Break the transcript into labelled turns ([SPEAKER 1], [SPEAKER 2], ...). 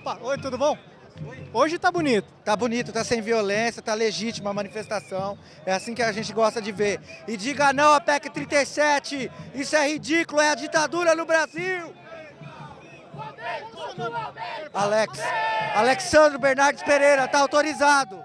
[SPEAKER 1] Opa, oi, tudo bom? Hoje tá bonito.
[SPEAKER 2] Tá bonito, tá sem violência, tá legítima a manifestação. É assim que a gente gosta de ver. E diga não à PEC 37, isso é ridículo, é a ditadura no Brasil. Alex, Alexandre Bernardes Pereira, tá autorizado.